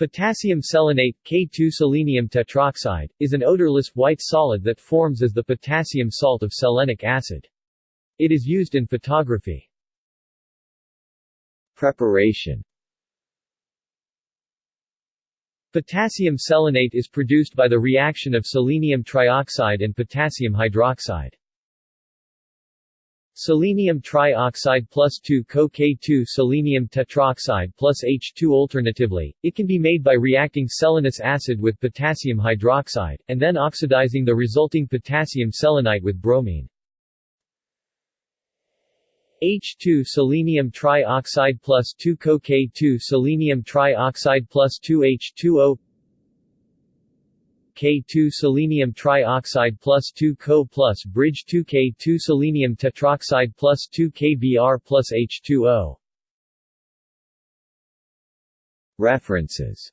Potassium selenate, K2 selenium tetroxide, is an odorless, white solid that forms as the potassium salt of selenic acid. It is used in photography. Preparation Potassium selenate is produced by the reaction of selenium trioxide and potassium hydroxide. Selenium trioxide plus 2 co-K2 selenium tetroxide plus H2 Alternatively, it can be made by reacting selenous acid with potassium hydroxide, and then oxidizing the resulting potassium selenite with bromine. H2 selenium trioxide plus 2 co-K2 selenium trioxide plus 2 H2O K2 selenium trioxide plus 2 Co plus bridge 2 K2 selenium tetroxide plus 2 KBr plus H2O References